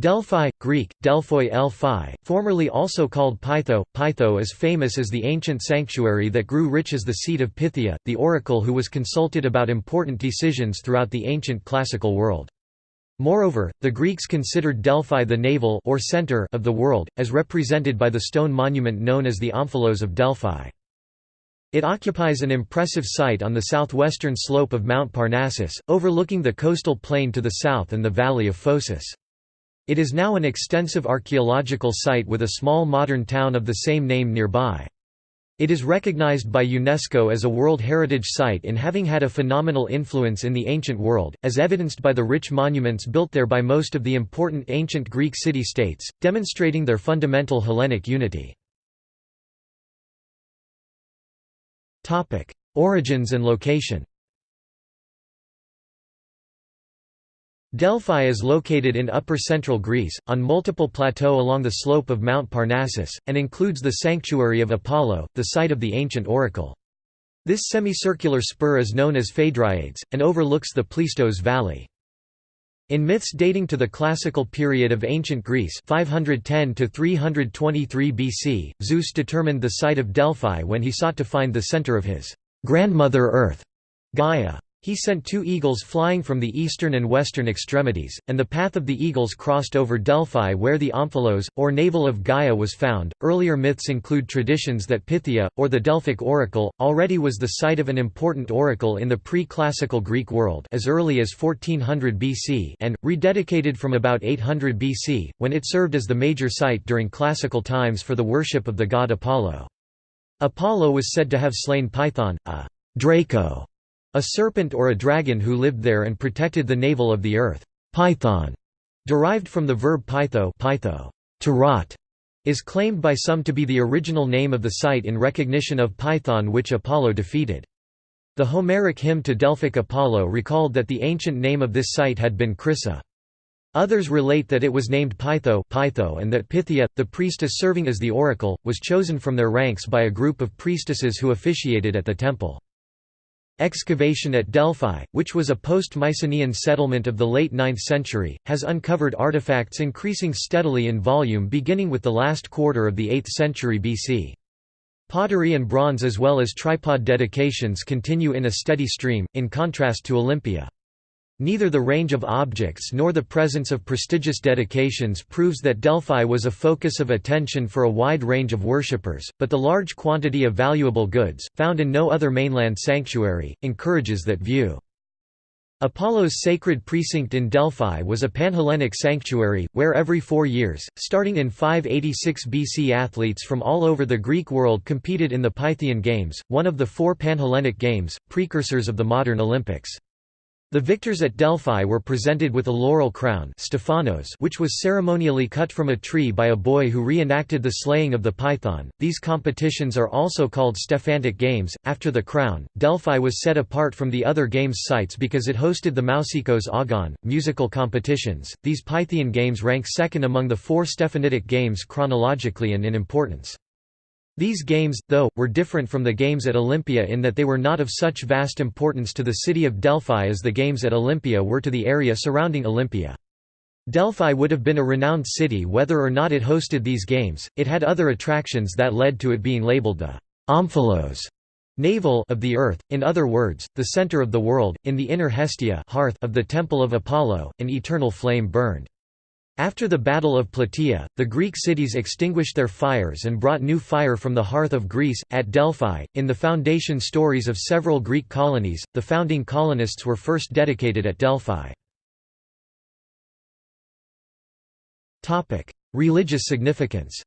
Delphi, Greek, Delphoi Elphi, formerly also called Pytho. Pytho is famous as the ancient sanctuary that grew rich as the seat of Pythia, the oracle who was consulted about important decisions throughout the ancient classical world. Moreover, the Greeks considered Delphi the navel or center of the world, as represented by the stone monument known as the Omphalos of Delphi. It occupies an impressive site on the southwestern slope of Mount Parnassus, overlooking the coastal plain to the south and the valley of Phocis. It is now an extensive archaeological site with a small modern town of the same name nearby. It is recognized by UNESCO as a World Heritage Site in having had a phenomenal influence in the ancient world, as evidenced by the rich monuments built there by most of the important ancient Greek city-states, demonstrating their fundamental Hellenic unity. Origins and location Delphi is located in upper central Greece, on multiple plateaux along the slope of Mount Parnassus, and includes the sanctuary of Apollo, the site of the ancient oracle. This semicircular spur is known as Phaedriades, and overlooks the Pleistos Valley. In myths dating to the classical period of ancient Greece 510 to 323 BC, Zeus determined the site of Delphi when he sought to find the center of his grandmother Earth, Gaia. He sent two eagles flying from the eastern and western extremities, and the path of the eagles crossed over Delphi where the Omphalos, or navel of Gaia was found. Earlier myths include traditions that Pythia, or the Delphic oracle, already was the site of an important oracle in the pre-classical Greek world as early as 1400 BC and, rededicated from about 800 BC, when it served as the major site during classical times for the worship of the god Apollo. Apollo was said to have slain Python, a Draco a serpent or a dragon who lived there and protected the navel of the earth. Python, derived from the verb pytho, pytho to rot, is claimed by some to be the original name of the site in recognition of Python which Apollo defeated. The Homeric hymn to Delphic Apollo recalled that the ancient name of this site had been Crissa. Others relate that it was named Pytho, Pytho and that Pythia, the priestess serving as the oracle, was chosen from their ranks by a group of priestesses who officiated at the temple. Excavation at Delphi, which was a post-Mycenaean settlement of the late 9th century, has uncovered artifacts increasing steadily in volume beginning with the last quarter of the 8th century BC. Pottery and bronze as well as tripod dedications continue in a steady stream, in contrast to Olympia. Neither the range of objects nor the presence of prestigious dedications proves that Delphi was a focus of attention for a wide range of worshippers, but the large quantity of valuable goods, found in no other mainland sanctuary, encourages that view. Apollo's sacred precinct in Delphi was a Panhellenic sanctuary, where every four years, starting in 586 BC athletes from all over the Greek world competed in the Pythian Games, one of the four Panhellenic Games, precursors of the modern Olympics. The victors at Delphi were presented with a laurel crown Stephanos which was ceremonially cut from a tree by a boy who reenacted the slaying of the python. These competitions are also called Stephanitic Games. After the crown, Delphi was set apart from the other games sites because it hosted the Mousikos Agon, musical competitions. These Pythian games rank second among the four Stephanitic games chronologically and in importance. These games, though, were different from the games at Olympia in that they were not of such vast importance to the city of Delphi as the games at Olympia were to the area surrounding Olympia. Delphi would have been a renowned city whether or not it hosted these games, it had other attractions that led to it being labeled the Omphalos navel of the earth, in other words, the center of the world, in the inner Hestia hearth of the temple of Apollo, an eternal flame burned. After the Battle of Plataea, the Greek cities extinguished their fires and brought new fire from the hearth of Greece. At Delphi, in the foundation stories of several Greek colonies, the founding colonists were first dedicated at Delphi. Religious significance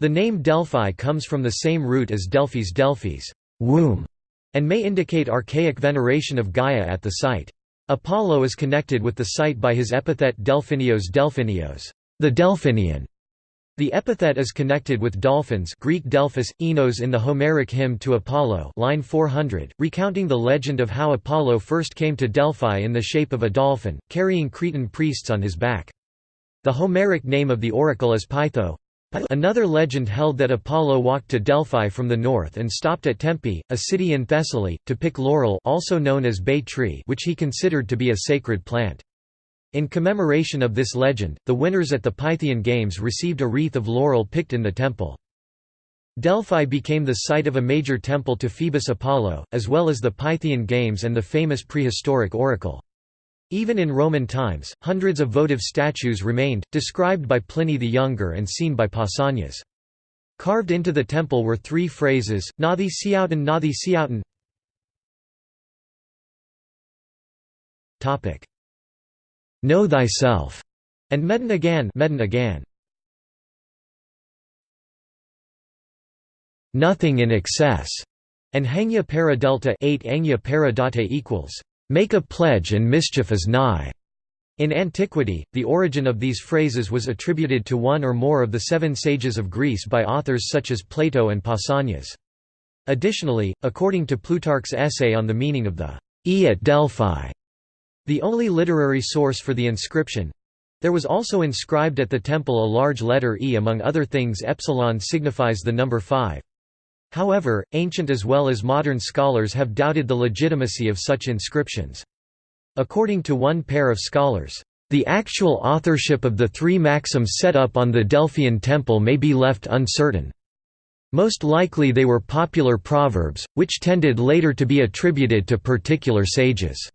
The name Delphi comes from the same root as Delphi's Delphis womb", and may indicate archaic veneration of Gaia at the site. Apollo is connected with the site by his epithet Delphinios Delphinios, the Delphinian. The epithet is connected with dolphins Greek Delphus, Enos in the Homeric hymn to Apollo line 400, recounting the legend of how Apollo first came to Delphi in the shape of a dolphin, carrying Cretan priests on his back. The Homeric name of the oracle is Pytho Another legend held that Apollo walked to Delphi from the north and stopped at Tempe, a city in Thessaly, to pick laurel also known as bay tree which he considered to be a sacred plant. In commemoration of this legend, the winners at the Pythian Games received a wreath of laurel picked in the temple. Delphi became the site of a major temple to Phoebus Apollo, as well as the Pythian Games and the famous prehistoric oracle. Even in Roman times, hundreds of votive statues remained, described by Pliny the Younger and seen by Pausanias. Carved into the temple were three phrases, Nathi Nathi Know thyself, and Medon again, Medon again. Nothing in excess, and Hangya para delta 8 Angya para equals, make a pledge and mischief is nigh. In antiquity, the origin of these phrases was attributed to one or more of the seven sages of Greece by authors such as Plato and Pausanias. Additionally, according to Plutarch's essay on the meaning of the E at Delphi, the only literary source for the inscription there was also inscribed at the temple a large letter E among other things epsilon signifies the number 5. However, ancient as well as modern scholars have doubted the legitimacy of such inscriptions. According to one pair of scholars, "...the actual authorship of the three maxims set up on the Delphian temple may be left uncertain. Most likely they were popular proverbs, which tended later to be attributed to particular sages."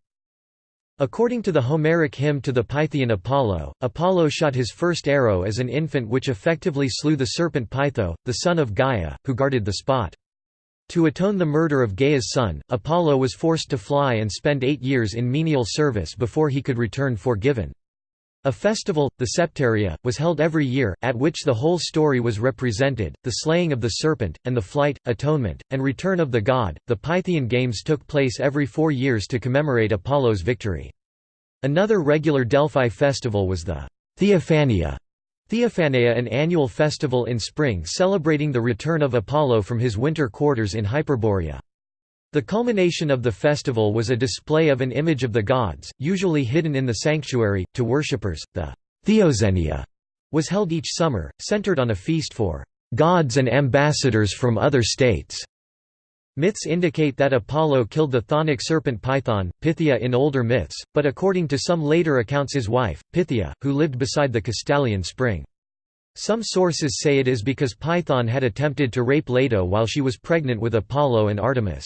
According to the Homeric hymn to the Pythian Apollo, Apollo shot his first arrow as an infant which effectively slew the serpent Pytho, the son of Gaia, who guarded the spot. To atone the murder of Gaia's son, Apollo was forced to fly and spend eight years in menial service before he could return forgiven. A festival, the Septaria, was held every year, at which the whole story was represented the slaying of the serpent, and the flight, atonement, and return of the god. The Pythian Games took place every four years to commemorate Apollo's victory. Another regular Delphi festival was the Theophania. Theophania an annual festival in spring celebrating the return of Apollo from his winter quarters in Hyperborea. The culmination of the festival was a display of an image of the gods, usually hidden in the sanctuary, to worshippers. The Theoxenia was held each summer, centered on a feast for gods and ambassadors from other states. Myths indicate that Apollo killed the chthonic serpent Python, Pythia in older myths, but according to some later accounts his wife, Pythia, who lived beside the Castalian spring. Some sources say it is because Python had attempted to rape Leto while she was pregnant with Apollo and Artemis.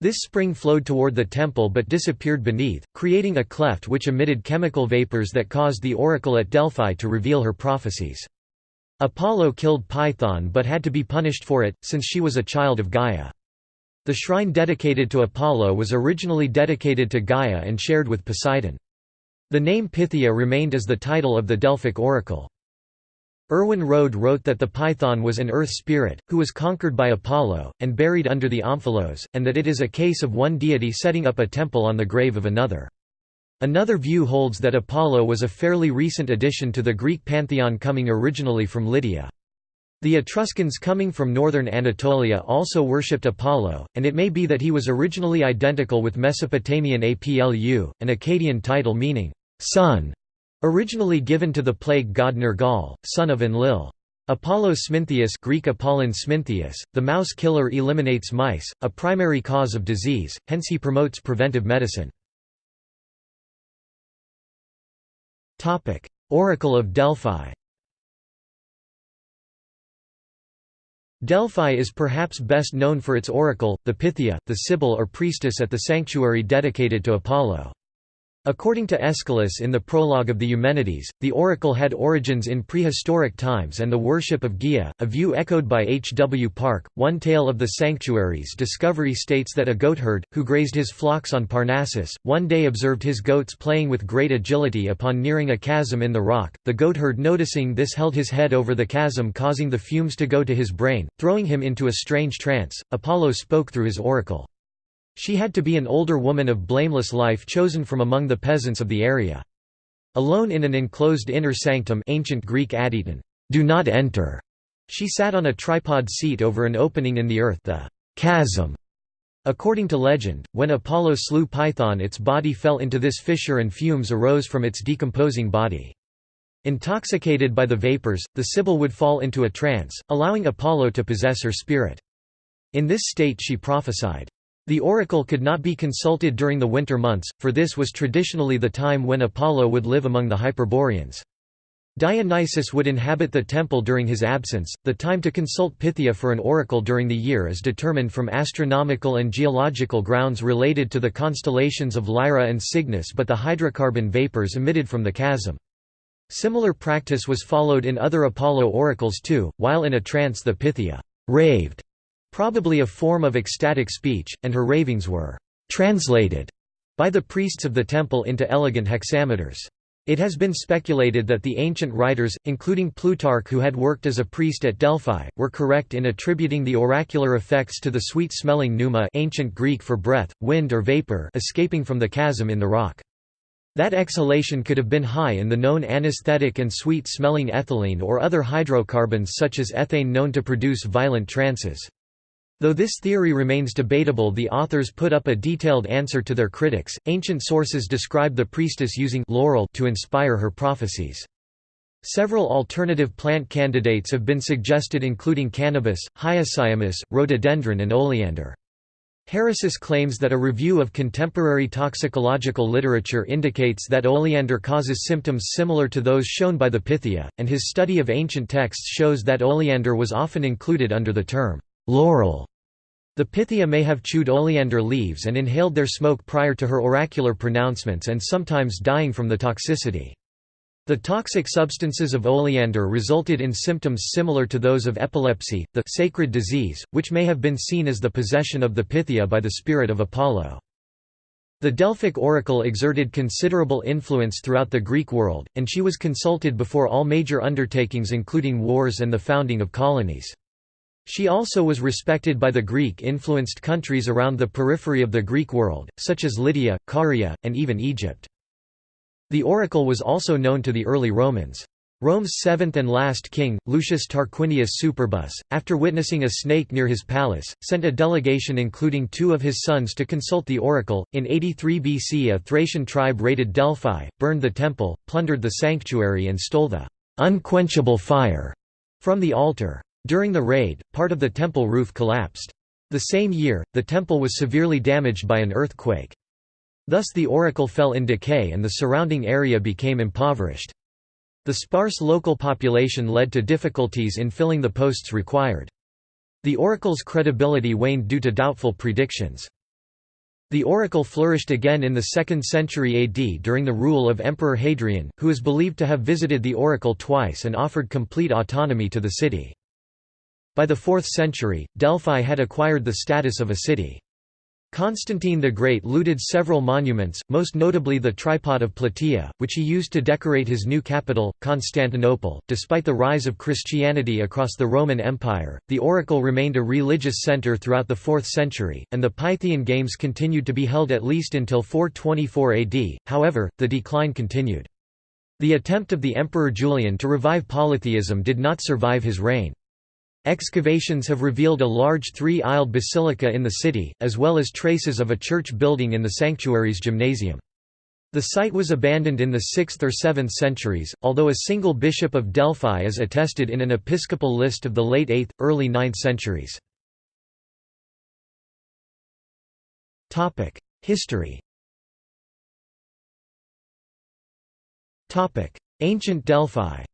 This spring flowed toward the temple but disappeared beneath, creating a cleft which emitted chemical vapors that caused the oracle at Delphi to reveal her prophecies. Apollo killed Python but had to be punished for it, since she was a child of Gaia. The shrine dedicated to Apollo was originally dedicated to Gaia and shared with Poseidon. The name Pythia remained as the title of the Delphic oracle. Erwin Rohde wrote that the python was an earth spirit, who was conquered by Apollo, and buried under the omphalos, and that it is a case of one deity setting up a temple on the grave of another. Another view holds that Apollo was a fairly recent addition to the Greek pantheon coming originally from Lydia. The Etruscans coming from northern Anatolia also worshipped Apollo, and it may be that he was originally identical with Mesopotamian Aplu, an Akkadian title meaning, son, originally given to the plague god Nergal, son of Enlil. Apollo Smintheus Greek Apollon Smintheus, the mouse killer eliminates mice, a primary cause of disease, hence he promotes preventive medicine. Oracle of Delphi Delphi is perhaps best known for its oracle, the Pythia, the sibyl or priestess at the sanctuary dedicated to Apollo. According to Aeschylus in the prologue of the Eumenides, the oracle had origins in prehistoric times and the worship of Gaia, a view echoed by H. W. Parke. One tale of the sanctuary's discovery states that a goatherd, who grazed his flocks on Parnassus, one day observed his goats playing with great agility upon nearing a chasm in the rock. The goatherd noticing this held his head over the chasm causing the fumes to go to his brain, throwing him into a strange trance. Apollo spoke through his oracle. She had to be an older woman of blameless life chosen from among the peasants of the area. Alone in an enclosed inner sanctum ancient Greek adyton, do not enter. She sat on a tripod seat over an opening in the earth the chasm. According to legend, when Apollo slew Python its body fell into this fissure and fumes arose from its decomposing body. Intoxicated by the vapors, the Sibyl would fall into a trance, allowing Apollo to possess her spirit. In this state she prophesied. The oracle could not be consulted during the winter months, for this was traditionally the time when Apollo would live among the Hyperboreans. Dionysus would inhabit the temple during his absence. The time to consult Pythia for an oracle during the year is determined from astronomical and geological grounds related to the constellations of Lyra and Cygnus but the hydrocarbon vapors emitted from the chasm. Similar practice was followed in other Apollo oracles too, while in a trance the Pythia raved, probably a form of ecstatic speech, and her ravings were translated by the priests of the temple into elegant hexameters. It has been speculated that the ancient writers, including Plutarch who had worked as a priest at Delphi, were correct in attributing the oracular effects to the sweet-smelling pneuma ancient Greek for breath, wind or vapor escaping from the chasm in the rock. That exhalation could have been high in the known anesthetic and sweet-smelling ethylene or other hydrocarbons such as ethane known to produce violent trances. Though this theory remains debatable the authors put up a detailed answer to their critics. Ancient sources describe the priestess using laurel to inspire her prophecies. Several alternative plant candidates have been suggested including cannabis, hyoscyamus, rhododendron and oleander. Harissis claims that a review of contemporary toxicological literature indicates that oleander causes symptoms similar to those shown by the Pythia, and his study of ancient texts shows that oleander was often included under the term laurel. The Pythia may have chewed oleander leaves and inhaled their smoke prior to her oracular pronouncements and sometimes dying from the toxicity. The toxic substances of oleander resulted in symptoms similar to those of epilepsy, the sacred disease, which may have been seen as the possession of the Pythia by the spirit of Apollo. The Delphic oracle exerted considerable influence throughout the Greek world, and she was consulted before all major undertakings including wars and the founding of colonies. She also was respected by the Greek-influenced countries around the periphery of the Greek world, such as Lydia, Caria, and even Egypt. The oracle was also known to the early Romans. Rome's seventh and last king, Lucius Tarquinius Superbus, after witnessing a snake near his palace, sent a delegation including two of his sons to consult the oracle. In 83 BC, a Thracian tribe raided Delphi, burned the temple, plundered the sanctuary, and stole the unquenchable fire from the altar. During the raid, part of the temple roof collapsed. The same year, the temple was severely damaged by an earthquake. Thus the oracle fell in decay and the surrounding area became impoverished. The sparse local population led to difficulties in filling the posts required. The oracle's credibility waned due to doubtful predictions. The oracle flourished again in the 2nd century AD during the rule of Emperor Hadrian, who is believed to have visited the oracle twice and offered complete autonomy to the city. By the 4th century, Delphi had acquired the status of a city. Constantine the Great looted several monuments, most notably the tripod of Plataea, which he used to decorate his new capital, Constantinople. Despite the rise of Christianity across the Roman Empire, the oracle remained a religious center throughout the 4th century, and the Pythian Games continued to be held at least until 424 AD, however, the decline continued. The attempt of the Emperor Julian to revive polytheism did not survive his reign. Excavations have revealed a large three-aisled basilica in the city, as well as traces of a church building in the sanctuary's gymnasium. The site was abandoned in the 6th or 7th centuries, although a single bishop of Delphi is attested in an episcopal list of the late 8th, early 9th centuries. History Ancient Delphi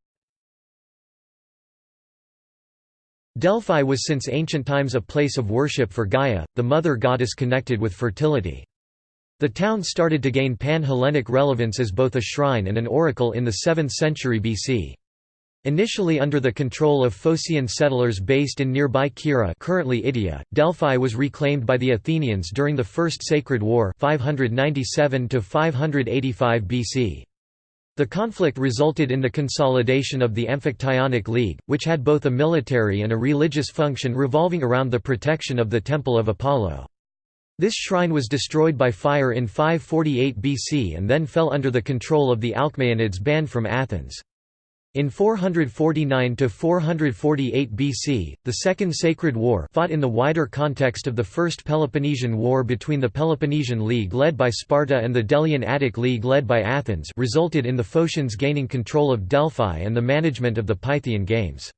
Delphi was since ancient times a place of worship for Gaia, the mother goddess connected with fertility. The town started to gain pan-Hellenic relevance as both a shrine and an oracle in the 7th century BC. Initially under the control of Phocian settlers based in nearby Kirra currently Itea, Delphi was reclaimed by the Athenians during the First Sacred War 597 BC. The conflict resulted in the consolidation of the Amphictyonic League, which had both a military and a religious function revolving around the protection of the Temple of Apollo. This shrine was destroyed by fire in 548 BC and then fell under the control of the Alcmaeonids banned from Athens. In 449 to 448 BC, the Second Sacred War fought in the wider context of the First Peloponnesian War between the Peloponnesian League led by Sparta and the Delian Attic League led by Athens resulted in the Phocians gaining control of Delphi and the management of the Pythian Games.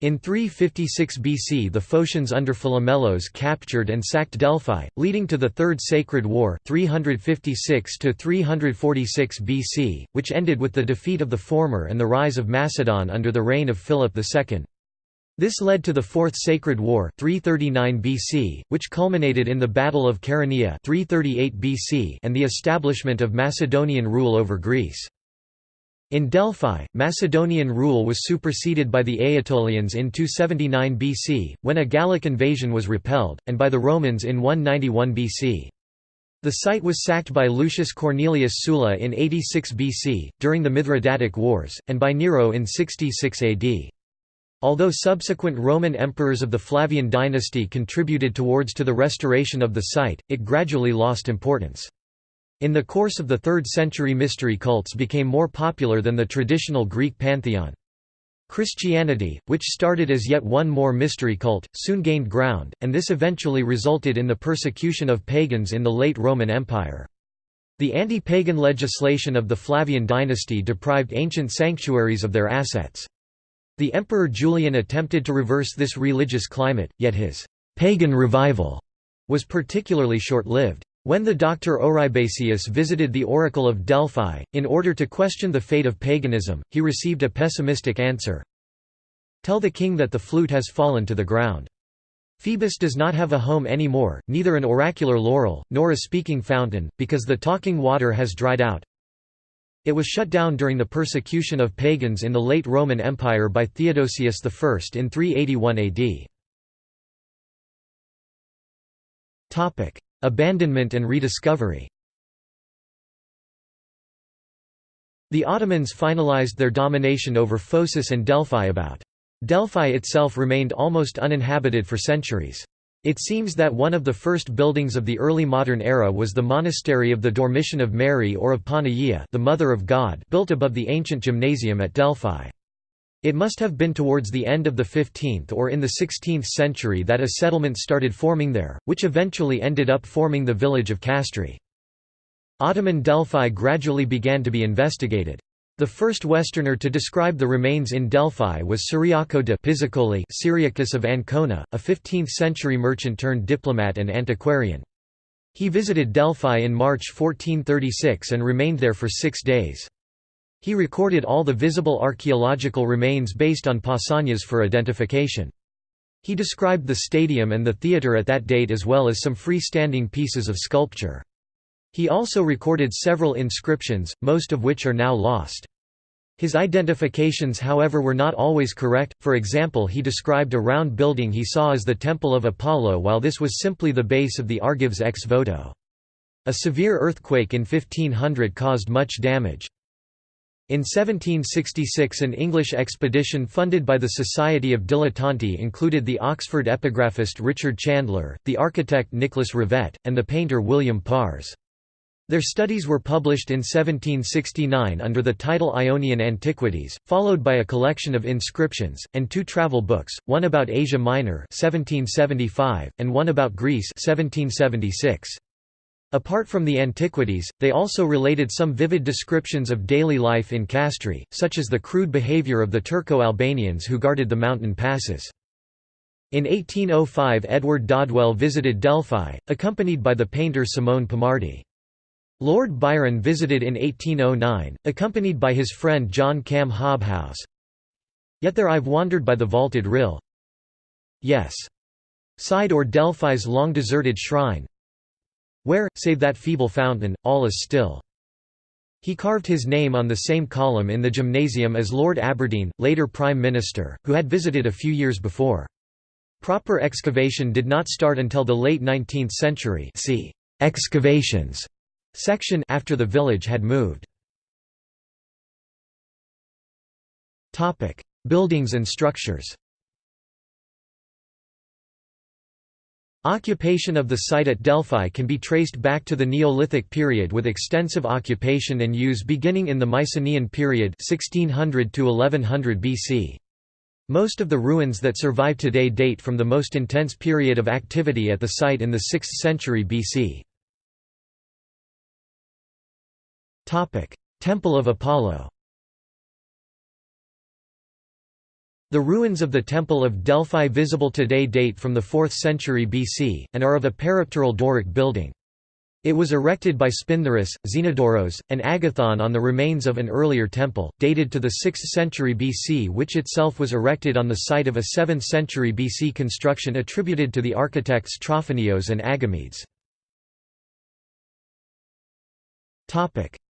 In 356 BC the Phocians under Philomelos captured and sacked Delphi, leading to the Third Sacred War 356 BC, which ended with the defeat of the former and the rise of Macedon under the reign of Philip II. This led to the Fourth Sacred War 339 BC, which culminated in the Battle of Chaeronea 338 BC and the establishment of Macedonian rule over Greece. In Delphi, Macedonian rule was superseded by the Aetolians in 279 BC, when a Gallic invasion was repelled, and by the Romans in 191 BC. The site was sacked by Lucius Cornelius Sulla in 86 BC, during the Mithridatic Wars, and by Nero in 66 AD. Although subsequent Roman emperors of the Flavian dynasty contributed towards to the restoration of the site, it gradually lost importance. In the course of the 3rd century mystery cults became more popular than the traditional Greek pantheon. Christianity, which started as yet one more mystery cult, soon gained ground, and this eventually resulted in the persecution of pagans in the late Roman Empire. The anti-pagan legislation of the Flavian dynasty deprived ancient sanctuaries of their assets. The Emperor Julian attempted to reverse this religious climate, yet his «pagan revival» was particularly short-lived. When the doctor Oribasius visited the oracle of Delphi, in order to question the fate of paganism, he received a pessimistic answer. Tell the king that the flute has fallen to the ground. Phoebus does not have a home anymore, neither an oracular laurel, nor a speaking fountain, because the talking water has dried out. It was shut down during the persecution of pagans in the late Roman Empire by Theodosius I in 381 AD. Abandonment and rediscovery The Ottomans finalized their domination over Phocis and Delphi about. Delphi itself remained almost uninhabited for centuries. It seems that one of the first buildings of the early modern era was the monastery of the Dormition of Mary or of Panagia the Mother of God built above the ancient gymnasium at Delphi. It must have been towards the end of the 15th or in the 16th century that a settlement started forming there, which eventually ended up forming the village of Castri. Ottoman Delphi gradually began to be investigated. The first Westerner to describe the remains in Delphi was Ciriaco de Pizzicoli Cyriacus of Ancona, a 15th-century merchant turned diplomat and antiquarian. He visited Delphi in March 1436 and remained there for six days. He recorded all the visible archaeological remains based on Pausanias for identification. He described the stadium and the theatre at that date as well as some freestanding pieces of sculpture. He also recorded several inscriptions, most of which are now lost. His identifications however were not always correct, for example he described a round building he saw as the Temple of Apollo while this was simply the base of the Argives ex voto. A severe earthquake in 1500 caused much damage. In 1766 an English expedition funded by the Society of Dilettanti included the Oxford epigraphist Richard Chandler, the architect Nicholas Revett, and the painter William Pars. Their studies were published in 1769 under the title Ionian Antiquities, followed by a collection of inscriptions, and two travel books, one about Asia Minor 1775, and one about Greece 1776. Apart from the antiquities, they also related some vivid descriptions of daily life in Castri, such as the crude behavior of the Turco-Albanians who guarded the mountain passes. In 1805 Edward Dodwell visited Delphi, accompanied by the painter Simone Pomardi. Lord Byron visited in 1809, accompanied by his friend John Cam Hobhouse. Yet there I've wandered by the vaulted rill. Yes. Side or Delphi's long-deserted shrine, where, save that feeble fountain, all is still. He carved his name on the same column in the gymnasium as Lord Aberdeen, later Prime Minister, who had visited a few years before. Proper excavation did not start until the late 19th century see excavations section after the village had moved. Buildings and structures Occupation of the site at Delphi can be traced back to the Neolithic period with extensive occupation and use beginning in the Mycenaean period 1600 to 1100 BC. Most of the ruins that survive today date from the most intense period of activity at the site in the 6th century BC. Temple of Apollo The ruins of the Temple of Delphi visible today date from the 4th century BC, and are of a peripteral Doric building. It was erected by Spintharus, Xenodoros, and Agathon on the remains of an earlier temple, dated to the 6th century BC which itself was erected on the site of a 7th century BC construction attributed to the architects Trophonios and Agamedes.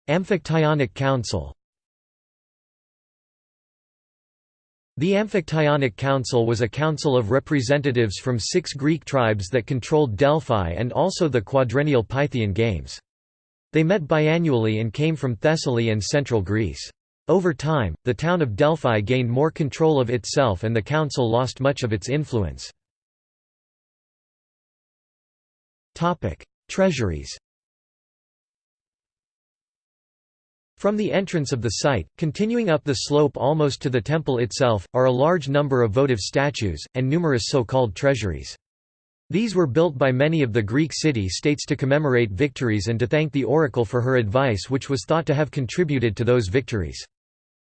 Amphictyonic Council The Amphictyonic Council was a council of representatives from six Greek tribes that controlled Delphi and also the quadrennial Pythian Games. They met biannually and came from Thessaly and central Greece. Over time, the town of Delphi gained more control of itself and the council lost much of its influence. Treasuries From the entrance of the site, continuing up the slope almost to the temple itself, are a large number of votive statues, and numerous so-called treasuries. These were built by many of the Greek city-states to commemorate victories and to thank the oracle for her advice which was thought to have contributed to those victories.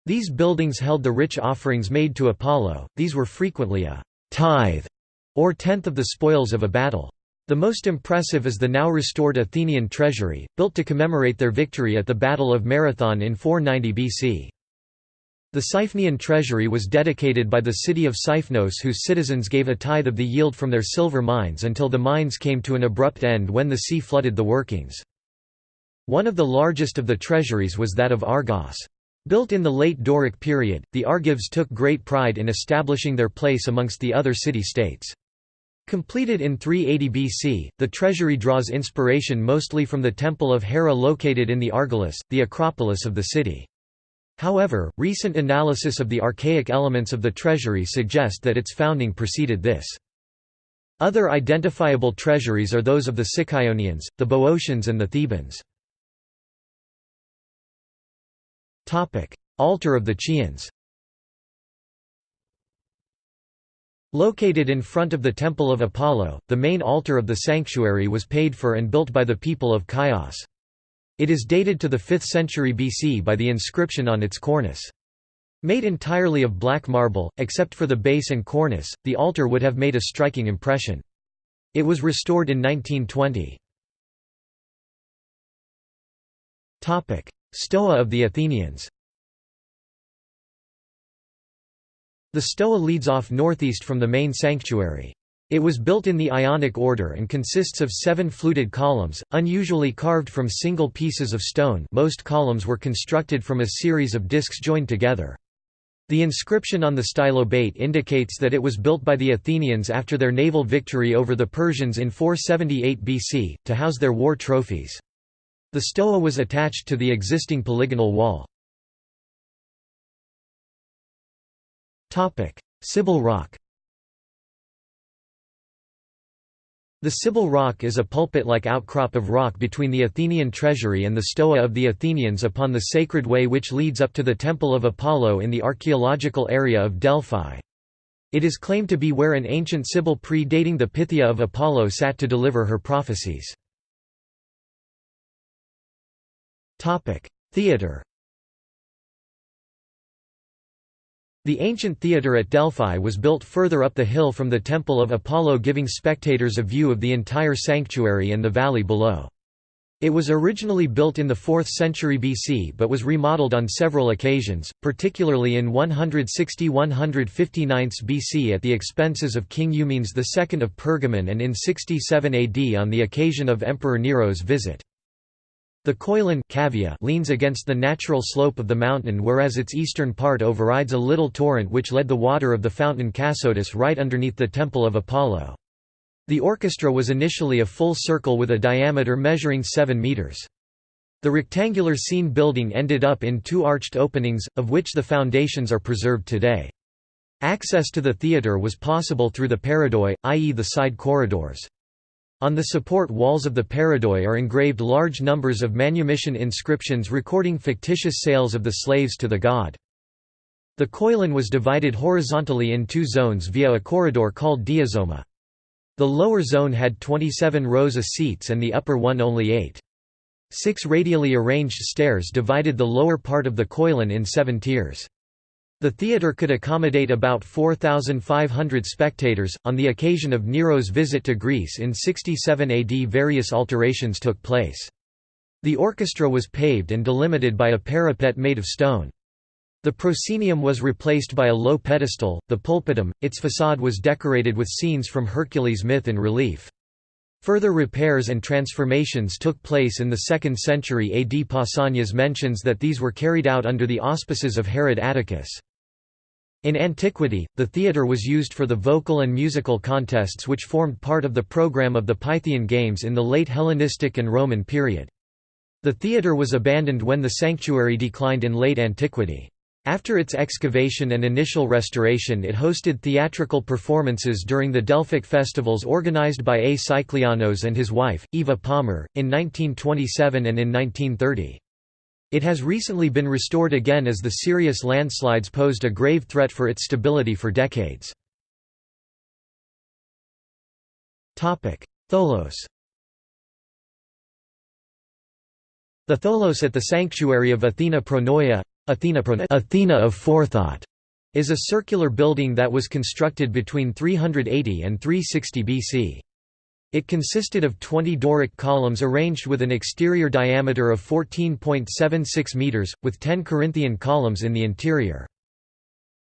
These buildings held the rich offerings made to Apollo, these were frequently a «tithe» or tenth of the spoils of a battle. The most impressive is the now restored Athenian treasury, built to commemorate their victory at the Battle of Marathon in 490 BC. The Siphnian treasury was dedicated by the city of Siphnos whose citizens gave a tithe of the yield from their silver mines until the mines came to an abrupt end when the sea flooded the workings. One of the largest of the treasuries was that of Argos. Built in the late Doric period, the Argives took great pride in establishing their place amongst the other city-states. Completed in 380 BC, the treasury draws inspiration mostly from the Temple of Hera located in the Argolis, the Acropolis of the city. However, recent analysis of the archaic elements of the treasury suggest that its founding preceded this. Other identifiable treasuries are those of the Sicyonians, the Boeotians and the Thebans. Altar of the Chians Located in front of the Temple of Apollo, the main altar of the sanctuary was paid for and built by the people of Chios. It is dated to the 5th century BC by the inscription on its cornice. Made entirely of black marble, except for the base and cornice, the altar would have made a striking impression. It was restored in 1920. Stoa of the Athenians The stoa leads off northeast from the main sanctuary. It was built in the Ionic order and consists of seven fluted columns, unusually carved from single pieces of stone most columns were constructed from a series of discs joined together. The inscription on the stylobate indicates that it was built by the Athenians after their naval victory over the Persians in 478 BC, to house their war trophies. The stoa was attached to the existing polygonal wall. Sibyl Rock The Sibyl Rock is a pulpit-like outcrop of rock between the Athenian treasury and the Stoa of the Athenians upon the sacred way which leads up to the Temple of Apollo in the archaeological area of Delphi. It is claimed to be where an ancient Sibyl pre-dating the Pythia of Apollo sat to deliver her prophecies. Theatre The ancient theatre at Delphi was built further up the hill from the Temple of Apollo giving spectators a view of the entire sanctuary and the valley below. It was originally built in the 4th century BC but was remodeled on several occasions, particularly in 160–159 BC at the expenses of King Eumenes II of Pergamon and in 67 AD on the occasion of Emperor Nero's visit. The Koilon cavea leans against the natural slope of the mountain whereas its eastern part overrides a little torrent which led the water of the fountain Cassotis right underneath the Temple of Apollo. The orchestra was initially a full circle with a diameter measuring 7 meters. The rectangular scene building ended up in two arched openings, of which the foundations are preserved today. Access to the theatre was possible through the paradoi, i.e. the side corridors. On the support walls of the paradoi are engraved large numbers of manumission inscriptions recording fictitious sales of the slaves to the god. The koilon was divided horizontally in two zones via a corridor called diazoma. The lower zone had 27 rows of seats and the upper one only eight. Six radially arranged stairs divided the lower part of the koilon in seven tiers. The theatre could accommodate about 4,500 spectators. On the occasion of Nero's visit to Greece in 67 AD, various alterations took place. The orchestra was paved and delimited by a parapet made of stone. The proscenium was replaced by a low pedestal, the pulpitum, its facade was decorated with scenes from Hercules' myth in relief. Further repairs and transformations took place in the 2nd century AD. Pausanias mentions that these were carried out under the auspices of Herod Atticus. In antiquity, the theatre was used for the vocal and musical contests which formed part of the program of the Pythian Games in the late Hellenistic and Roman period. The theatre was abandoned when the sanctuary declined in late antiquity. After its excavation and initial restoration it hosted theatrical performances during the Delphic festivals organized by A. Sikelianos and his wife, Eva Palmer, in 1927 and in 1930. It has recently been restored again as the serious landslides posed a grave threat for its stability for decades. Tholos The Tholos at the sanctuary of Athena Pronoia Athena, of Forethought is a circular building that was constructed between 380 and 360 BC. It consisted of 20 Doric columns arranged with an exterior diameter of 14.76 meters, with 10 Corinthian columns in the interior.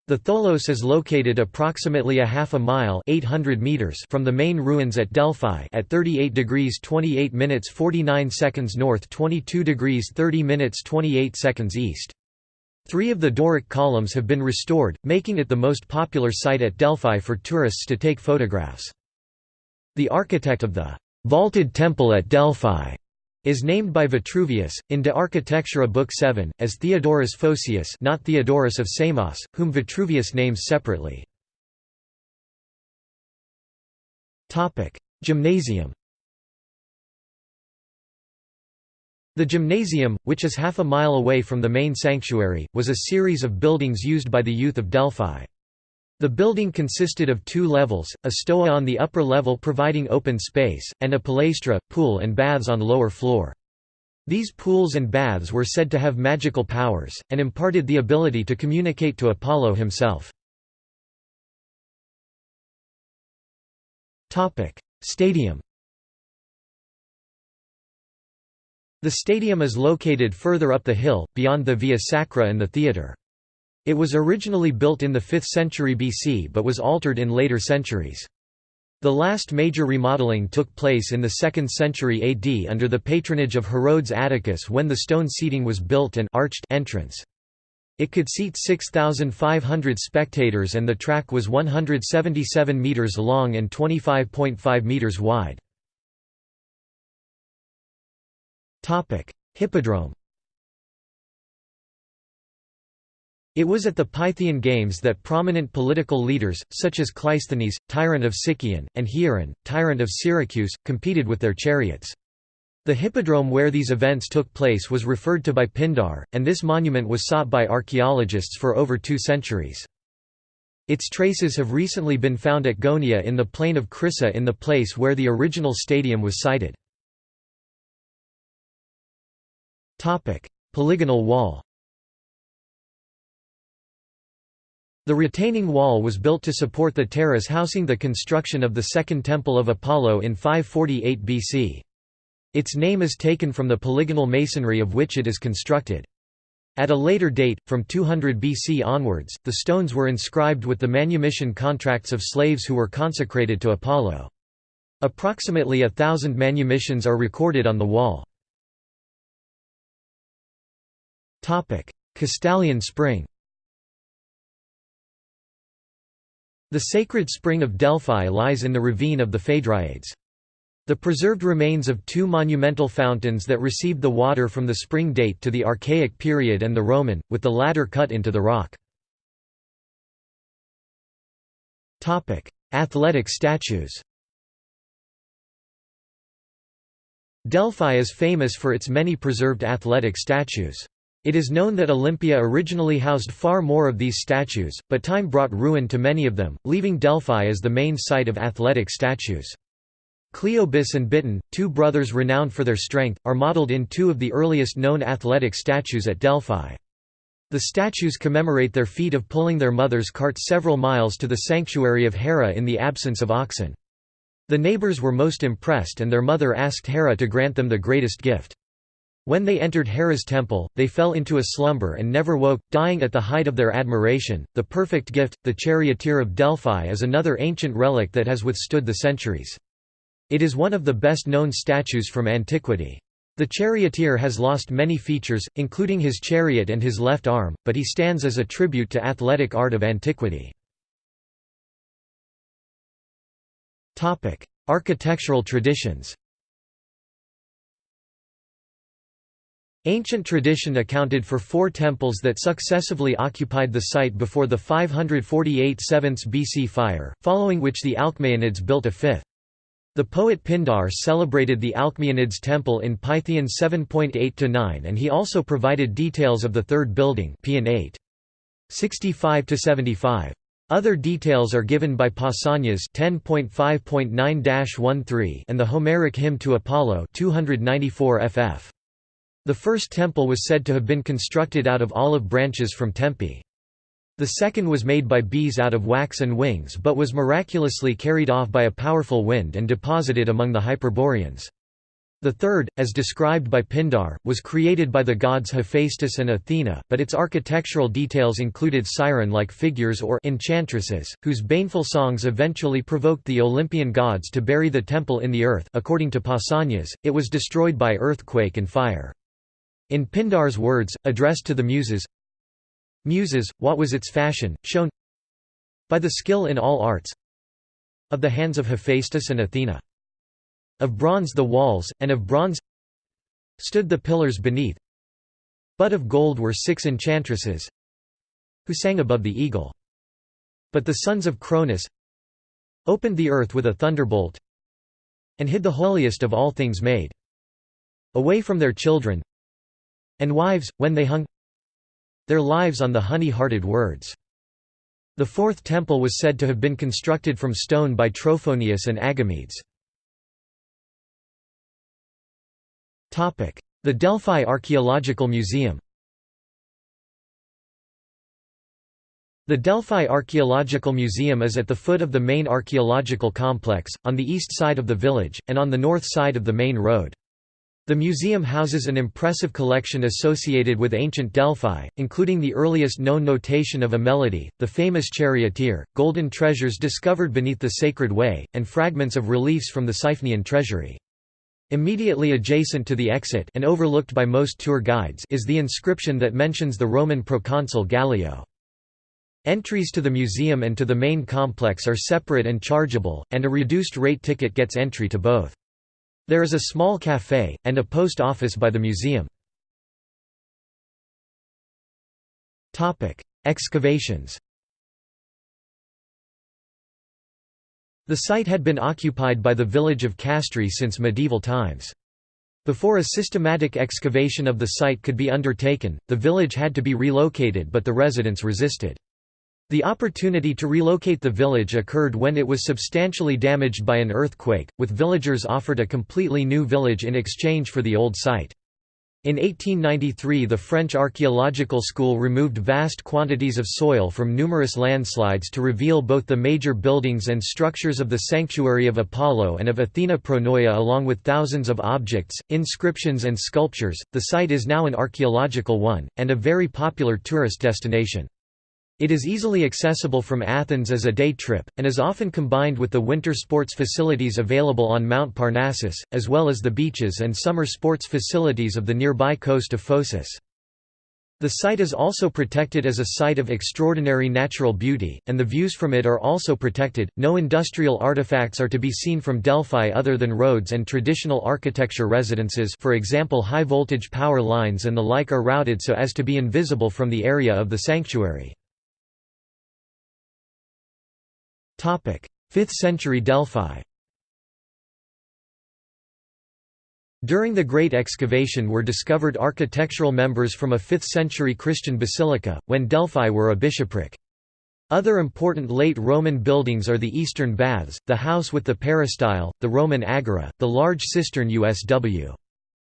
The Tholos is located approximately a half a mile 800 meters from the main ruins at Delphi at 38 degrees 28 minutes 49 seconds north 22 degrees 30 minutes 28 seconds east. Three of the Doric columns have been restored, making it the most popular site at Delphi for tourists to take photographs. The architect of the vaulted temple at Delphi is named by Vitruvius, in De Architectura Book 7, as Theodorus Phocius not Theodorus of Samos, whom Vitruvius names separately. Gymnasium The gymnasium, which is half a mile away from the main sanctuary, was a series of buildings used by the youth of Delphi. The building consisted of two levels, a stoa on the upper level providing open space, and a palaestra, pool and baths on lower floor. These pools and baths were said to have magical powers, and imparted the ability to communicate to Apollo himself. Stadium The stadium is located further up the hill, beyond the Via Sacra and the theatre. It was originally built in the 5th century BC but was altered in later centuries. The last major remodeling took place in the 2nd century AD under the patronage of Herodes Atticus when the stone seating was built and arched entrance. It could seat 6,500 spectators and the track was 177 metres long and 25.5 metres wide. Hippodrome It was at the Pythian Games that prominent political leaders, such as Cleisthenes, tyrant of Sicyon, and Hieron, tyrant of Syracuse, competed with their chariots. The hippodrome where these events took place was referred to by Pindar, and this monument was sought by archaeologists for over two centuries. Its traces have recently been found at Gonia in the plain of Crissa in the place where the original stadium was sited. Polygonal wall The retaining wall was built to support the terrace housing the construction of the Second Temple of Apollo in 548 BC. Its name is taken from the polygonal masonry of which it is constructed. At a later date, from 200 BC onwards, the stones were inscribed with the manumission contracts of slaves who were consecrated to Apollo. Approximately a thousand manumissions are recorded on the wall. Castalian spring The sacred spring of Delphi lies in the ravine of the Phaedriades. The preserved remains of two monumental fountains that received the water from the spring date to the Archaic period and the Roman, with the latter cut into the rock. Athletic statues Delphi is famous for its many preserved athletic statues. It is known that Olympia originally housed far more of these statues, but time brought ruin to many of them, leaving Delphi as the main site of athletic statues. Cleobis and Biton, two brothers renowned for their strength, are modeled in two of the earliest known athletic statues at Delphi. The statues commemorate their feat of pulling their mother's cart several miles to the sanctuary of Hera in the absence of oxen. The neighbors were most impressed and their mother asked Hera to grant them the greatest gift. When they entered Hera's temple, they fell into a slumber and never woke, dying at the height of their admiration. The perfect gift, the charioteer of Delphi, is another ancient relic that has withstood the centuries. It is one of the best known statues from antiquity. The charioteer has lost many features, including his chariot and his left arm, but he stands as a tribute to athletic art of antiquity. Architectural traditions Ancient tradition accounted for four temples that successively occupied the site before the 548 7th BC fire, following which the Alcmaeonids built a fifth. The poet Pindar celebrated the Alcmaeonids temple in Pythian 7.8–9 and he also provided details of the third building Paean 8. 65–75. Other details are given by Pausanias 10.5.9-13 and the Homeric hymn to Apollo 294 ff. The first temple was said to have been constructed out of olive branches from Tempe. The second was made by bees out of wax and wings but was miraculously carried off by a powerful wind and deposited among the Hyperboreans. The third, as described by Pindar, was created by the gods Hephaestus and Athena, but its architectural details included siren-like figures or enchantresses, whose baneful songs eventually provoked the Olympian gods to bury the temple in the earth according to Pausanias, it was destroyed by earthquake and fire. In Pindar's words, addressed to the Muses, Muses, what was its fashion, shown by the skill in all arts of the hands of Hephaestus and Athena. Of bronze the walls, and of bronze stood the pillars beneath, but of gold were six enchantresses who sang above the eagle. But the sons of Cronus opened the earth with a thunderbolt and hid the holiest of all things made away from their children and wives, when they hung their lives on the honey-hearted words. The fourth temple was said to have been constructed from stone by Trophonius and Agamedes. The Delphi Archaeological Museum The Delphi Archaeological Museum is at the foot of the main archaeological complex, on the east side of the village, and on the north side of the main road. The museum houses an impressive collection associated with ancient Delphi, including the earliest known notation of a melody, the famous charioteer, golden treasures discovered beneath the Sacred Way, and fragments of reliefs from the Siphnian treasury. Immediately adjacent to the exit and overlooked by most tour guides is the inscription that mentions the Roman proconsul Gallio. Entries to the museum and to the main complex are separate and chargeable, and a reduced rate ticket gets entry to both. There is a small café, and a post office by the museum. Excavations The site had been occupied by the village of Castri since medieval times. Before a systematic excavation of the site could be undertaken, the village had to be relocated but the residents resisted. The opportunity to relocate the village occurred when it was substantially damaged by an earthquake, with villagers offered a completely new village in exchange for the old site. In 1893 the French Archaeological School removed vast quantities of soil from numerous landslides to reveal both the major buildings and structures of the Sanctuary of Apollo and of Athena Pronoia along with thousands of objects, inscriptions and sculptures. The site is now an archaeological one, and a very popular tourist destination. It is easily accessible from Athens as a day trip, and is often combined with the winter sports facilities available on Mount Parnassus, as well as the beaches and summer sports facilities of the nearby coast of Phocis. The site is also protected as a site of extraordinary natural beauty, and the views from it are also protected. No industrial artifacts are to be seen from Delphi other than roads and traditional architecture residences, for example, high voltage power lines and the like are routed so as to be invisible from the area of the sanctuary. 5th century Delphi During the Great Excavation were discovered architectural members from a 5th-century Christian basilica, when Delphi were a bishopric. Other important late Roman buildings are the Eastern Baths, the house with the peristyle, the Roman Agora, the large cistern USW.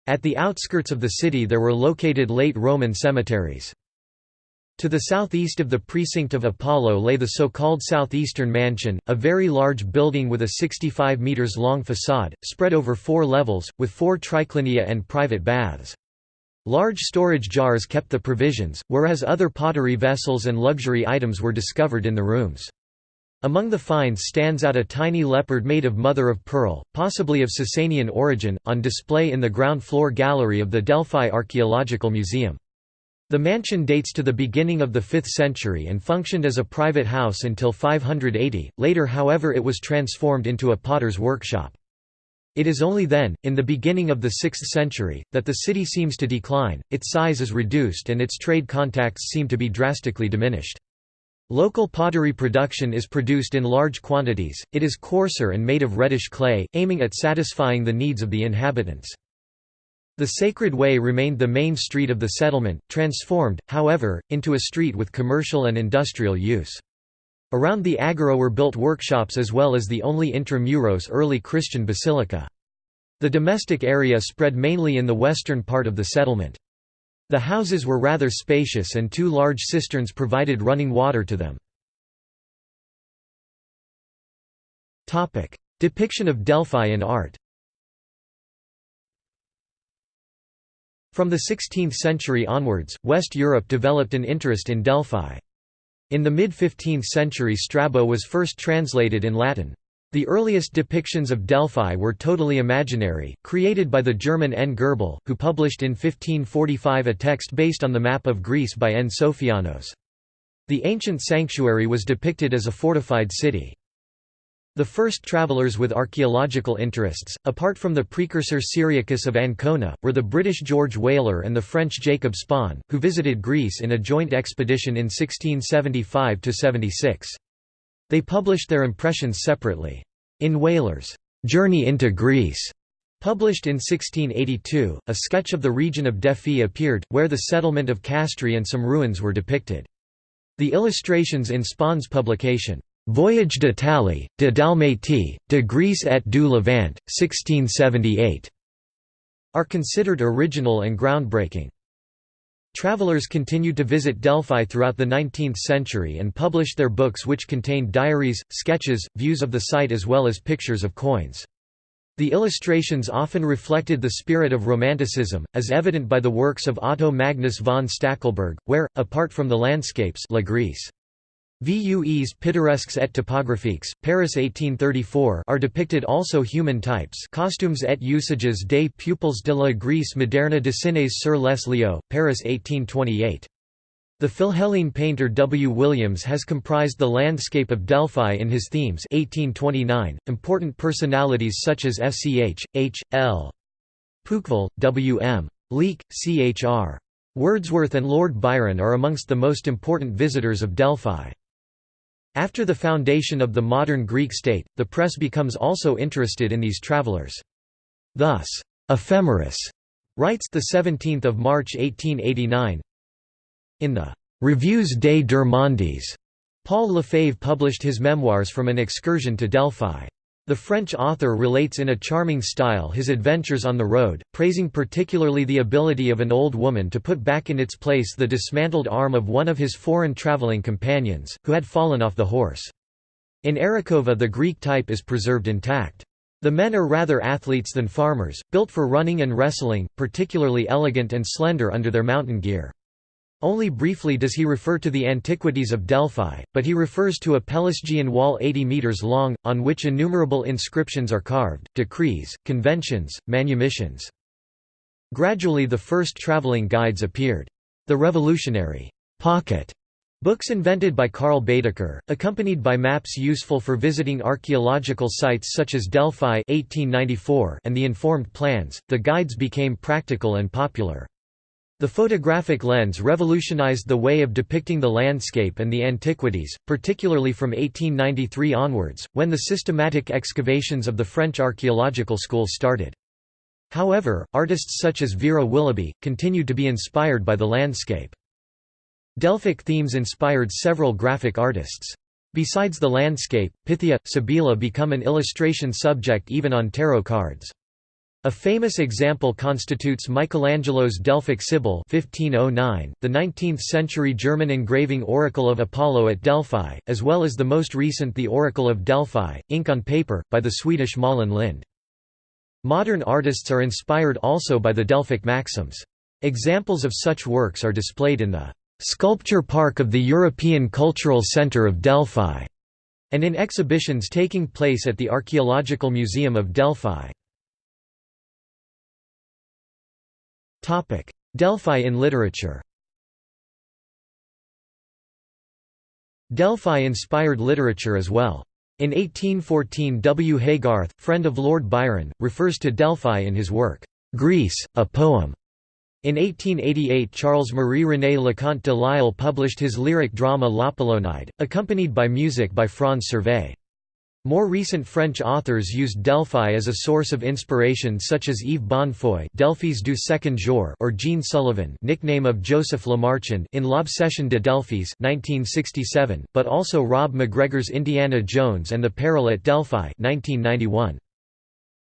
At the outskirts of the city there were located late Roman cemeteries. To the southeast of the precinct of Apollo lay the so-called Southeastern Mansion, a very large building with a 65 metres long facade, spread over four levels, with four triclinia and private baths. Large storage jars kept the provisions, whereas other pottery vessels and luxury items were discovered in the rooms. Among the finds stands out a tiny leopard made of mother of pearl, possibly of Sasanian origin, on display in the ground floor gallery of the Delphi Archaeological Museum. The mansion dates to the beginning of the 5th century and functioned as a private house until 580, later however it was transformed into a potter's workshop. It is only then, in the beginning of the 6th century, that the city seems to decline, its size is reduced and its trade contacts seem to be drastically diminished. Local pottery production is produced in large quantities, it is coarser and made of reddish clay, aiming at satisfying the needs of the inhabitants. The Sacred Way remained the main street of the settlement, transformed, however, into a street with commercial and industrial use. Around the agora were built workshops as well as the only intramuros early Christian basilica. The domestic area spread mainly in the western part of the settlement. The houses were rather spacious and two large cisterns provided running water to them. Depiction of Delphi in art From the 16th century onwards, West Europe developed an interest in Delphi. In the mid-15th century Strabo was first translated in Latin. The earliest depictions of Delphi were totally imaginary, created by the German N. Gerbel, who published in 1545 a text based on the map of Greece by N. Sophianos. The ancient sanctuary was depicted as a fortified city. The first travelers with archaeological interests, apart from the precursor Cyriacus of Ancona, were the British George Wheler and the French Jacob Spon, who visited Greece in a joint expedition in 1675–76. They published their impressions separately. In Wheler's Journey into Greece, published in 1682, a sketch of the region of Dephae appeared, where the settlement of Castri and some ruins were depicted. The illustrations in Spon's publication, Voyage d'Italie, de Dalmatie, de Greece et du Levant, 1678, are considered original and groundbreaking. Travelers continued to visit Delphi throughout the 19th century and published their books which contained diaries, sketches, views of the site as well as pictures of coins. The illustrations often reflected the spirit of Romanticism, as evident by the works of Otto Magnus von Stackelberg, where, apart from the landscapes La Grèce, Vues pittoresques et topographiques, Paris 1834 are depicted also human types costumes et usages des pupils de la Grèce moderne dessinés sur les lieux, Paris 1828. The Philhellene painter W. Williams has comprised the landscape of Delphi in his themes 1829. .Important personalities such as F.C.H., H. L. Pouqueville, W. M. Leake, C.H.R. Wordsworth and Lord Byron are amongst the most important visitors of Delphi. After the foundation of the modern Greek state, the press becomes also interested in these travelers. Thus, Ephemeris writes the 17th of March 1889. In the Revues des deux mondes, Paul Lefebvre published his memoirs from an excursion to Delphi. The French author relates in a charming style his adventures on the road, praising particularly the ability of an old woman to put back in its place the dismantled arm of one of his foreign traveling companions, who had fallen off the horse. In Arachova the Greek type is preserved intact. The men are rather athletes than farmers, built for running and wrestling, particularly elegant and slender under their mountain gear. Only briefly does he refer to the antiquities of Delphi, but he refers to a Pelasgian wall 80 metres long, on which innumerable inscriptions are carved, decrees, conventions, manumissions. Gradually the first travelling guides appeared. The revolutionary pocket Books invented by Karl Baedeker, accompanied by maps useful for visiting archaeological sites such as Delphi 1894 and the informed plans, the guides became practical and popular. The photographic lens revolutionized the way of depicting the landscape and the antiquities, particularly from 1893 onwards, when the systematic excavations of the French archaeological school started. However, artists such as Vera Willoughby, continued to be inspired by the landscape. Delphic themes inspired several graphic artists. Besides the landscape, Pythia, Cybele become an illustration subject even on tarot cards. A famous example constitutes Michelangelo's Delphic Sibyl 1509, the 19th-century German engraving Oracle of Apollo at Delphi, as well as the most recent The Oracle of Delphi, ink on paper, by the Swedish Malin Lind. Modern artists are inspired also by the Delphic maxims. Examples of such works are displayed in the "'Sculpture Park of the European Cultural Centre of Delphi' and in exhibitions taking place at the Archaeological Museum of Delphi. Delphi in literature Delphi inspired literature as well. In 1814 W. Haygarth, friend of Lord Byron, refers to Delphi in his work, "'Greece, a Poem". In 1888 Charles-Marie René Leconte de Lisle published his lyric drama L'Apollonide, accompanied by music by Franz Servais. More recent French authors used Delphi as a source of inspiration such as Yves Bonnefoy Delphis du second jour or Jean Sullivan nickname of Joseph Lemarchand in L'Obsession de Delphis 1967, but also Rob McGregor's Indiana Jones and the Peril at Delphi 1991.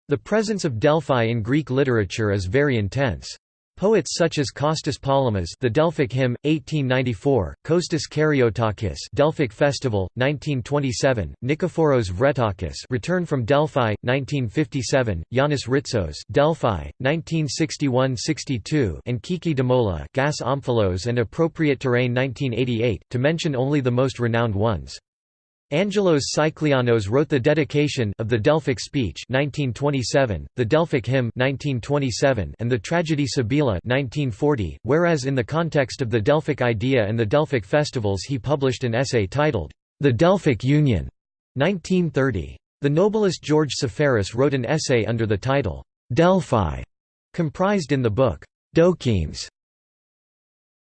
The presence of Delphi in Greek literature is very intense. Poets such as Kostas Palamas The Delphic Hymn, 1894, Kostas Karyotakis Delphic Festival, 1927, Nikephoros Vrettakos Return from Delphi, 1957, Yannis Ritsos Delphi, 1961–62 and Kiki Dimoula Gas Omphalos and Appropriate Terrain 1988, to mention only the most renowned ones. Angelos Sikelianos wrote the dedication of the Delphic Speech 1927, the Delphic Hymn 1927, and the Tragedy Sibylla 1940, whereas in the context of the Delphic idea and the Delphic festivals he published an essay titled, The Delphic Union 1930. The novelist George Seferis wrote an essay under the title, Delphi, comprised in the book, Dokimes.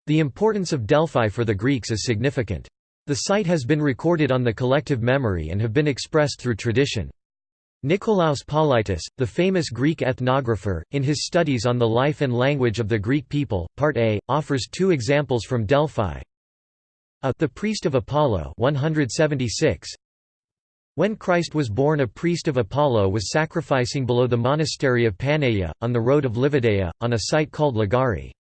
The importance of Delphi for the Greeks is significant. The site has been recorded on the collective memory and have been expressed through tradition. Nikolaos Politis, the famous Greek ethnographer, in his studies on the life and language of the Greek people, Part A, offers two examples from Delphi. A the priest of Apollo 176. When Christ was born a priest of Apollo was sacrificing below the monastery of Panaia, on the road of Livadeia, on a site called Ligari.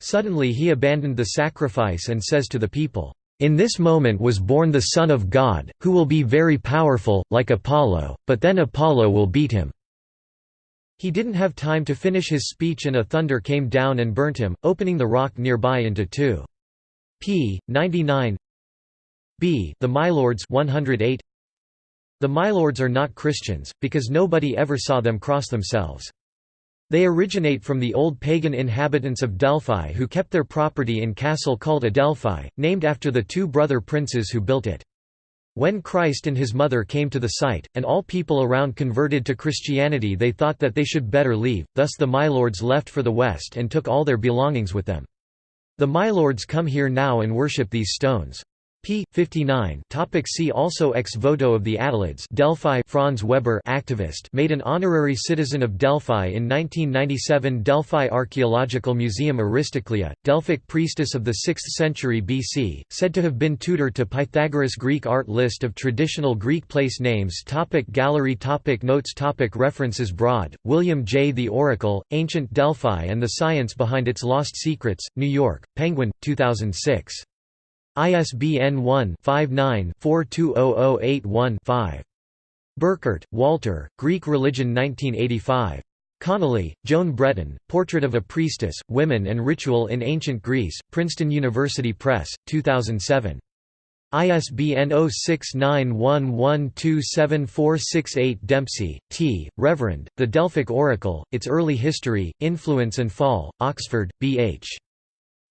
Suddenly he abandoned the sacrifice and says to the people, in this moment was born the Son of God, who will be very powerful, like Apollo, but then Apollo will beat him." He didn't have time to finish his speech and a thunder came down and burnt him, opening the rock nearby into two. p. 99 b. The Mylords 108 The Mylords are not Christians, because nobody ever saw them cross themselves. They originate from the old pagan inhabitants of Delphi who kept their property in castle called Adelphi, named after the two brother princes who built it. When Christ and his mother came to the site, and all people around converted to Christianity they thought that they should better leave, thus the Mylords left for the west and took all their belongings with them. The Mylords come here now and worship these stones p. 59 Topic See also Ex voto of the Attalids Delphi Franz Weber activist made an honorary citizen of Delphi in 1997 Delphi Archaeological Museum Aristoclea, Delphic priestess of the 6th century BC, said to have been tutor to Pythagoras Greek art List of traditional Greek place names topic Gallery topic Notes topic References Broad, William J. The Oracle, Ancient Delphi and the Science Behind Its Lost Secrets, New York, Penguin, 2006. ISBN 1-59-420081-5. Burkert, Walter, Greek Religion 1985. Connolly, Joan Breton, Portrait of a Priestess, Women and Ritual in Ancient Greece, Princeton University Press, 2007. ISBN 0691127468 Dempsey, T., Reverend, The Delphic Oracle, Its Early History, Influence and Fall, Oxford, B. H.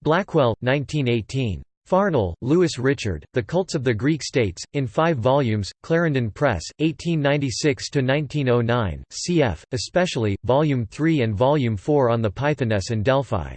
Blackwell, 1918. Farnell, Louis Richard, The Cults of the Greek States, in five volumes, Clarendon Press, 1896–1909, cf., especially, Volume 3 and Volume 4 on the Pythoness and Delphi.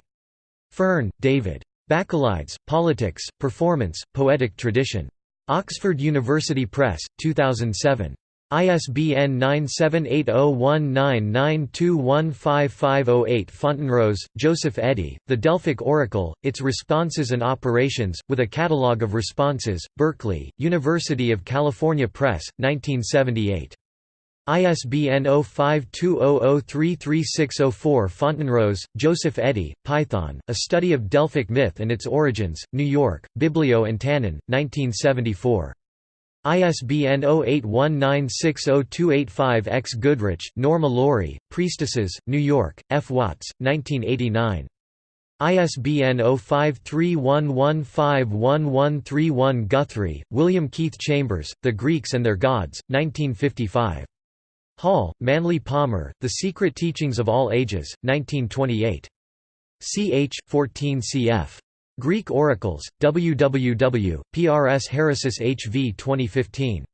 Fearn, David. Bacchylides, Politics, Performance, Poetic Tradition. Oxford University Press, 2007. ISBN 9780199215508 Fontenrose, Joseph Eddy, The Delphic Oracle, Its Responses and Operations, with a Catalogue of Responses, Berkeley, University of California Press, 1978. ISBN 0520033604 Fontenrose, Joseph Eddy, Python, A Study of Delphic Myth and Its Origins, New York, Biblio and Tannen, 1974. ISBN 0819602885-X Goodrich, Norma Laurie, Priestesses, New York, F. Watts, 1989. ISBN 0531151131 Guthrie, William Keith Chambers, The Greeks and Their Gods, 1955. Hall, Manly Palmer, The Secret Teachings of All Ages, 1928. ch. 14 cf. Greek Oracles, www, PRS HV 2015.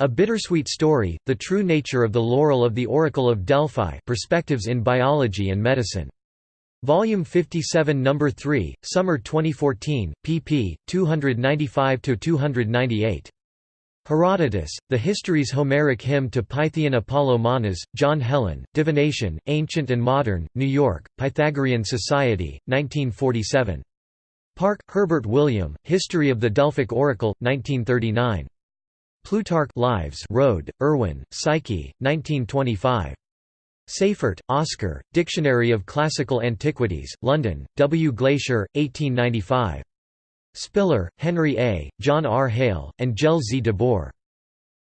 A Bittersweet Story, The True Nature of the Laurel of the Oracle of Delphi Perspectives in Biology and Medicine. Volume 57 No. 3, Summer 2014, pp. 295–298. Herodotus, The History's Homeric Hymn to Pythian Apollo Manas, John Helen, Divination, Ancient and Modern, New York, Pythagorean Society, 1947. Parke, Herbert William, History of the Delphic Oracle, 1939. Plutarch Lives Rohde, Erwin, Psyche, 1925. Seyffert, Oscar, Dictionary of Classical Antiquities, London, W. Glaisher, 1895. Spiller, Henry A., John R. Hale, and Jelle Z. de Boer.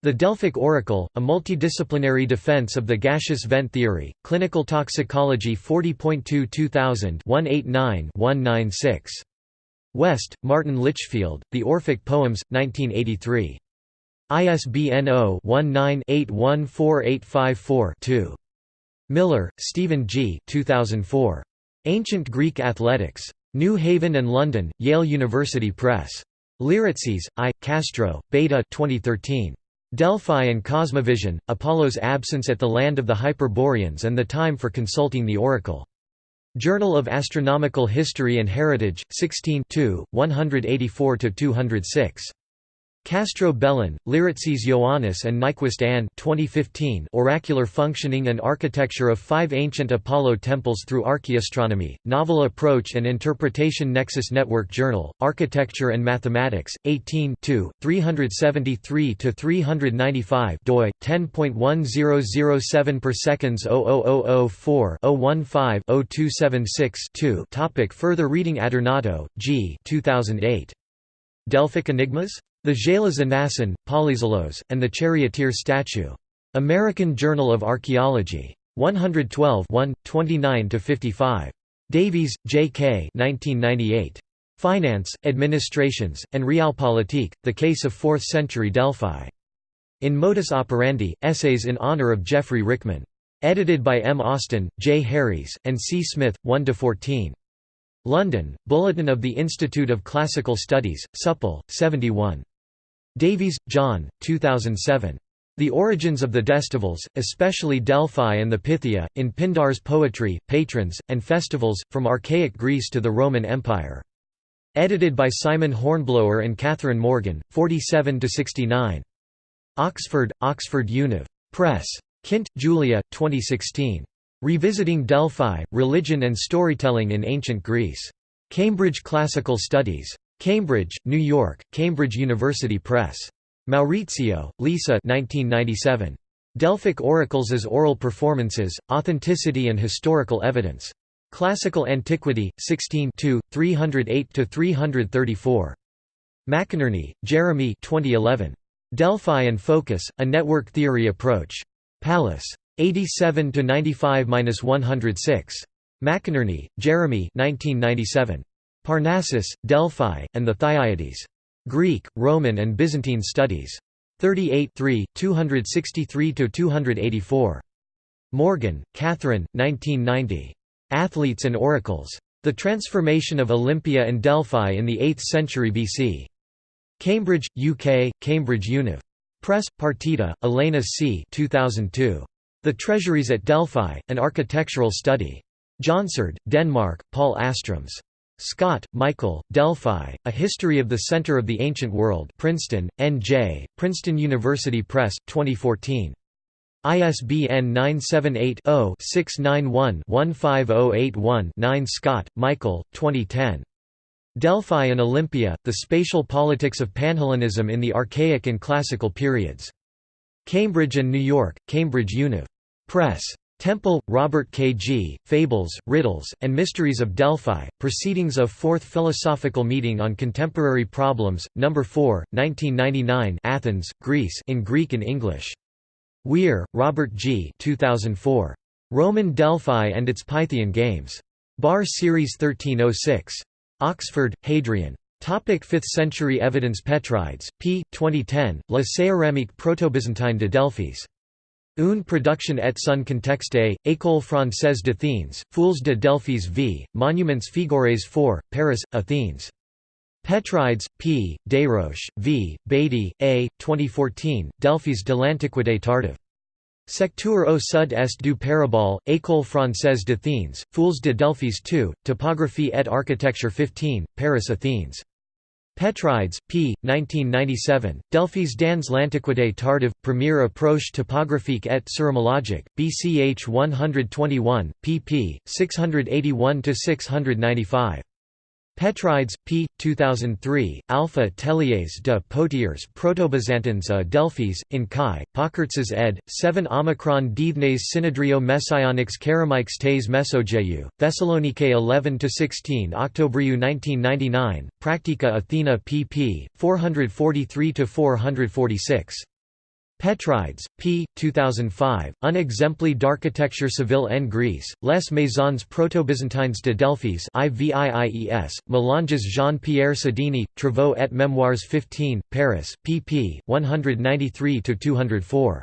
The Delphic Oracle, a multidisciplinary defense of the gaseous vent theory, Clinical Toxicology 40.2 2000 189-196. West, Martin Litchfield, The Orphic Poems, 1983. ISBN 0-19-814854-2. Miller, Stephen G. 2004. Ancient Greek Athletics. New Haven and London, Yale University Press. Liritzis, I. Castro, Beta 2013. Delphi and Cosmovision, Apollo's absence at the land of the Hyperboreans and the time for consulting the oracle. Journal of Astronomical History and Heritage, 16 184–206. Castro Bellin, Liritzis Ioannis and Nyquist Anne 2015 Oracular Functioning and Architecture of Five Ancient Apollo Temples Through Archaeoastronomy, Novel Approach and Interpretation Nexus Network Journal, Architecture and Mathematics, 18 373–395 doi, 10.1007 per seconds 00004 015 0276 2 Topic Further reading Adornato, G 2008. Delphic Enigmas? The Jalazanasan, Polyzalos, and the Charioteer Statue. American Journal of Archaeology. 112 29–55. Davies, J. K. 1998. Finance, Administrations, and Realpolitik, The Case of Fourth-Century Delphi. In Modus Operandi, Essays in Honor of Geoffrey Rickman. Edited by M. Austin, J. Harries, and C. Smith, 1–14. London, Bulletin of the Institute of Classical Studies, Supple, 71. Davies, John, 2007. The Origins of the Destivals, especially Delphi and the Pythia, in Pindar's Poetry, Patrons, and Festivals, from Archaic Greece to the Roman Empire. Edited by Simon Hornblower and Catherine Morgan, 47–69. Oxford, Oxford Univ. Press. Kindt, Julia, 2016. Revisiting Delphi, Religion and Storytelling in Ancient Greece. Cambridge Classical Studies. Cambridge, New York, Cambridge University Press. Maurizio, Lisa 1997. Delphic Oracles as Oral Performances, Authenticity and Historical Evidence. Classical Antiquity, 16 308–334. McInerney, Jeremy 2011. Delphi and Focus, A Network Theory Approach. Pallas. 87–95–106. McInerney, Jeremy 1997. Parnassus, Delphi, and the Thyaides. Greek, Roman and Byzantine Studies. 38 263–284. Morgan, Catherine, 1990. Athletes and Oracles. The Transformation of Olympia and Delphi in the 8th Century BC. Cambridge, UK, Cambridge Univ. Press, Partida, Elena C. 2002. The Treasuries at Delphi, An Architectural Study. Jonsered, Denmark, Paul Astroms. Scott, Michael, Delphi, A History of the Center of the Ancient World Princeton, N.J., Princeton University Press, 2014. ISBN 978-0-691-15081-9 Scott, Michael, 2010. Delphi and Olympia, The Spatial Politics of Panhellenism in the Archaic and Classical Periods. Cambridge and New York, Cambridge Univ. Press. Temple, Robert K. G., Fables, Riddles, and Mysteries of Delphi, Proceedings of Fourth Philosophical Meeting on Contemporary Problems, No. 4, 1999 Athens, Greece in Greek and English. Weir, Robert G. 2004. Roman Delphi and its Pythian Games. Bar Series 1306. Oxford, Hadrian. Topic 5th century evidence Petrides, p. 2010, La Céramique proto-byzantine de Delphis. Une production et son contexte, École française d'Athènes, Foules de Delphis v. Monuments Figures 4, Paris, Athènes. Petrides, P., Desroches, V., Beatty, A., 2014, Delphis de l'Antiquité tardive. Secteur au sud est du Parabole, École française d'Athènes, Foules de Delphis 2, Topographie et architecture 15, Paris Athènes. Petrides, p. 1997, Delphis dans l'Antiquité tardive, Première approche topographique et céramologique, BCH 121, pp. 681–695. Petrides, p. 2003, Alpha Telliers de Potiers Protobyzantines à Delphis, in Chi, Pokertses ed. 7 Omicron Dithnes Synodrio Messianics Karamikes tes Mesogeu, Thessalonike 11–16 Octobriu 1999, Practica Athena pp. 443–446. Petrides, p. 2005, Un exempli d'architecture civile en Grèce, Les Maisons proto-byzantines de Delphis IVIIES, Melanges Jean-Pierre Sodini, Travaux et Mémoires 15, Paris, pp. 193–204.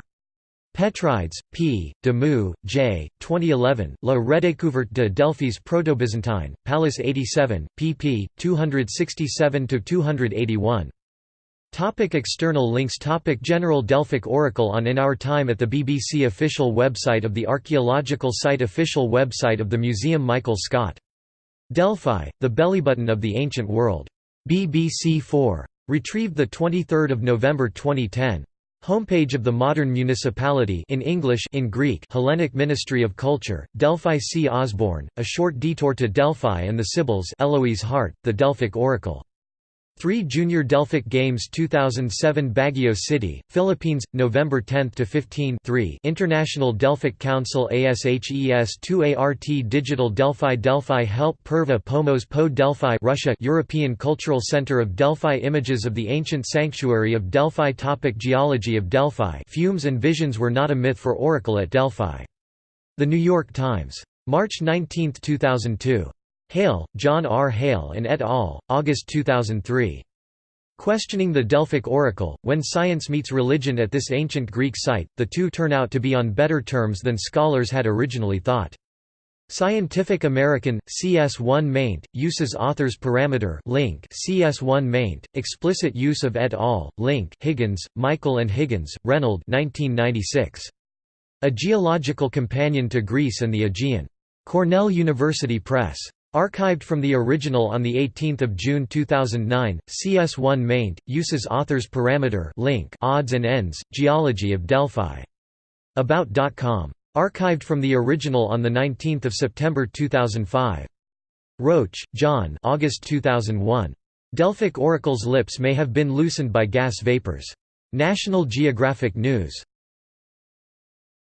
Petrides, p. Demus, J. 2011, La redécouverte de Delphis proto-byzantine, Pallas 87, pp. 267–281. Topic external links Topic General Delphic Oracle on In Our Time at the BBC official website of the archaeological site Official website of the Museum Michael Scott. Delphi, the bellybutton of the ancient world. BBC 4. Retrieved 23 November 2010. Homepage of the modern municipality in English in Greek Hellenic Ministry of Culture, Delphi C. Osborne, A Short Detour to Delphi and the Sibyls Eloise Hart, The Delphic Oracle. 3 Junior Delphic Games 2007 Baguio City, Philippines, November 10 to 15 3 International Delphic Council ASHES 2 ART Digital Delphi Delphi Help Perva Pomos Po Delphi Russia European Cultural Center of Delphi Images of the ancient sanctuary of Delphi Topic Geology of Delphi Fumes and visions were not a myth for Oracle at Delphi. The New York Times. March 19, 2002. Hale, John R. Hale and et al., August 2003. Questioning the Delphic Oracle, When Science Meets Religion at this ancient Greek site, the two turn out to be on better terms than scholars had originally thought. Scientific American, CS1 maint, uses authors parameter link CS1 maint, explicit use of et al., link Higgins, Michael and Higgins, Reynold 1996. A Geological Companion to Greece and the Aegean. Cornell University Press. Archived from the original on 18 June 2009, CS1 maint, uses author's parameter link odds and ends, Geology of Delphi. About.com. Archived from the original on 19 September 2005. Roach, John August 2001. Delphic oracle's lips may have been loosened by gas vapors. National Geographic News.